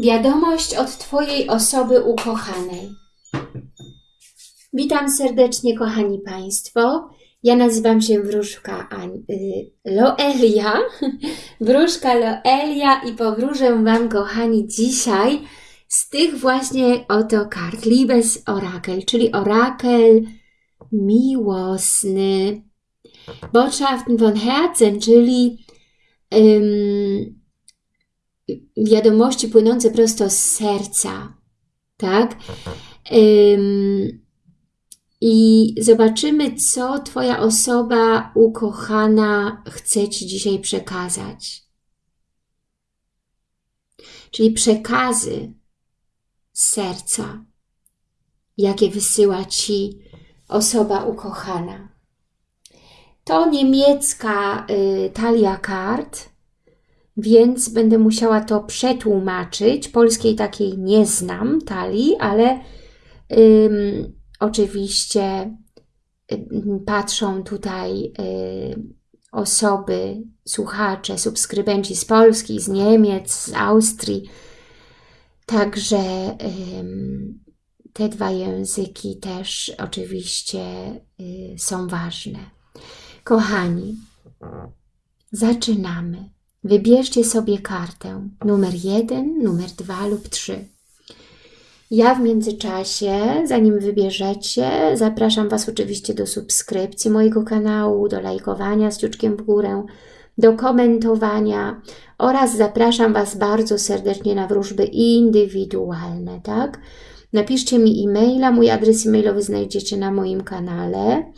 Wiadomość od Twojej osoby ukochanej. Witam serdecznie, kochani Państwo. Ja nazywam się Wróżka y, Loelia. Wróżka Loelia i powróżę Wam, kochani, dzisiaj z tych właśnie oto kart. Liebes Orakel, czyli orakel miłosny. Botschaften von Herzen, czyli ym, wiadomości płynące prosto z serca, tak? Ym, I zobaczymy, co Twoja osoba ukochana chce Ci dzisiaj przekazać. Czyli przekazy z serca, jakie wysyła Ci osoba ukochana. To niemiecka y, talia kart, więc będę musiała to przetłumaczyć. Polskiej takiej nie znam, talii, ale ym, oczywiście ym, patrzą tutaj y, osoby, słuchacze, subskrybenci z Polski, z Niemiec, z Austrii. Także ym, te dwa języki też oczywiście y, są ważne. Kochani, zaczynamy. Wybierzcie sobie kartę numer 1, numer 2 lub 3. Ja w międzyczasie, zanim wybierzecie, zapraszam Was oczywiście do subskrypcji mojego kanału, do lajkowania z ciuczkiem w górę, do komentowania oraz zapraszam Was bardzo serdecznie na wróżby indywidualne, tak? Napiszcie mi e-maila, mój adres e-mailowy znajdziecie na moim kanale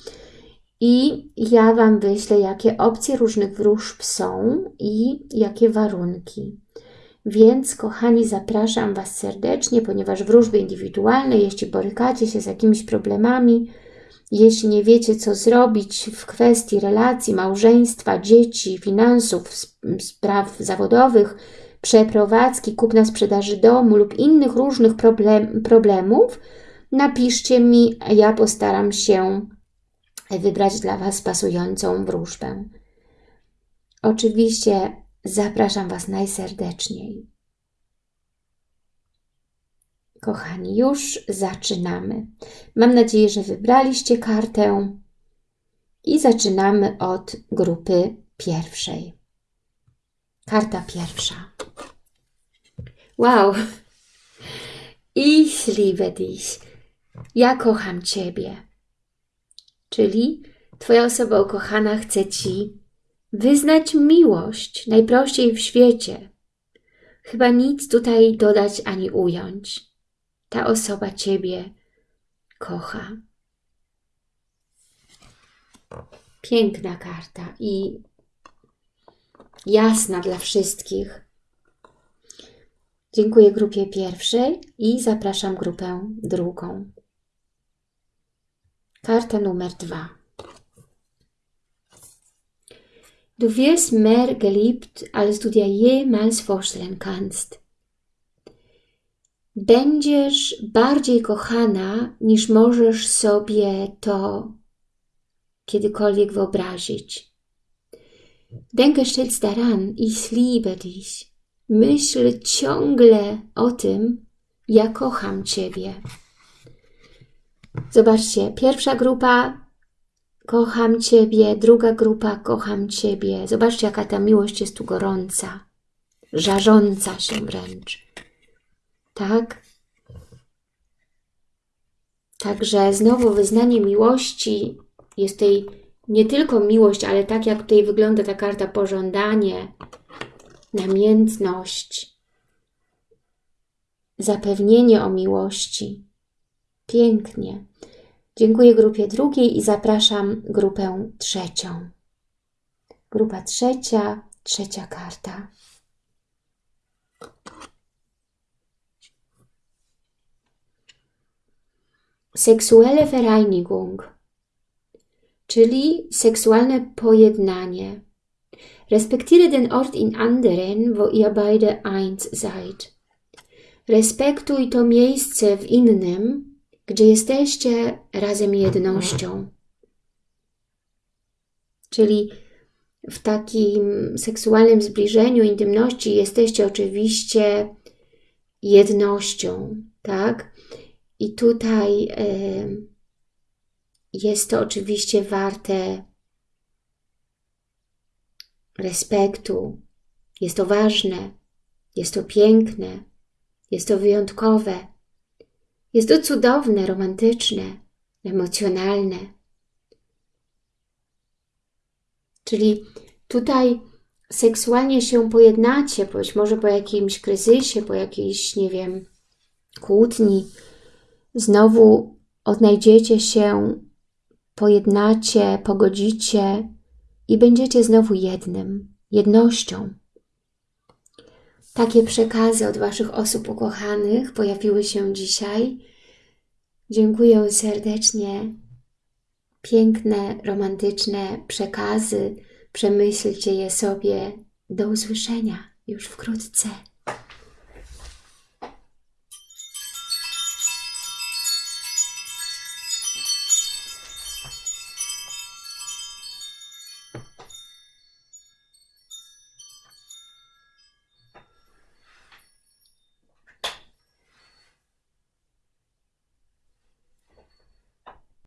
i ja Wam wyślę, jakie opcje różnych wróżb są i jakie warunki. Więc, kochani, zapraszam Was serdecznie, ponieważ wróżby indywidualne, jeśli borykacie się z jakimiś problemami, jeśli nie wiecie, co zrobić w kwestii relacji, małżeństwa, dzieci, finansów, spraw zawodowych, przeprowadzki, kupna sprzedaży domu lub innych różnych problem, problemów, napiszcie mi, a ja postaram się wybrać dla Was pasującą wróżbę. Oczywiście zapraszam Was najserdeczniej. Kochani, już zaczynamy. Mam nadzieję, że wybraliście kartę i zaczynamy od grupy pierwszej. Karta pierwsza. Wow! Ich liebe dich. Ja kocham Ciebie. Czyli Twoja osoba ukochana chce Ci wyznać miłość najprościej w świecie. Chyba nic tutaj dodać ani ująć. Ta osoba Ciebie kocha. Piękna karta i jasna dla wszystkich. Dziękuję grupie pierwszej i zapraszam grupę drugą. Karta numer dwa. Du wirst mehr geliebt, als du dir jemals vorstellen kannst. Będziesz bardziej kochana, niż możesz sobie to kiedykolwiek wyobrazić. Denke stets daran, ich liebe dich. Myśl ciągle o tym, ja kocham Ciebie. Zobaczcie, pierwsza grupa kocham Ciebie, druga grupa kocham Ciebie. Zobaczcie, jaka ta miłość jest tu gorąca, żarząca się wręcz. Tak? Także znowu wyznanie miłości jest tej nie tylko miłość, ale tak jak tutaj wygląda ta karta pożądanie, namiętność, zapewnienie o miłości. Pięknie. Dziękuję grupie drugiej i zapraszam grupę trzecią. Grupa trzecia, trzecia karta. Seksuelle Vereinigung, czyli seksualne pojednanie. Respektiere den Ort in anderen, wo ihr beide eins seid. Respektuj to miejsce w innym, gdzie jesteście razem jednością. Czyli w takim seksualnym zbliżeniu, intymności jesteście oczywiście jednością, tak? I tutaj y, jest to oczywiście warte respektu, jest to ważne, jest to piękne, jest to wyjątkowe, jest to cudowne, romantyczne, emocjonalne. Czyli tutaj seksualnie się pojednacie, być może po jakimś kryzysie, po jakiejś, nie wiem, kłótni, znowu odnajdziecie się, pojednacie, pogodzicie i będziecie znowu jednym, jednością. Takie przekazy od Waszych osób ukochanych pojawiły się dzisiaj. Dziękuję serdecznie. Piękne, romantyczne przekazy. Przemyślcie je sobie. Do usłyszenia już wkrótce.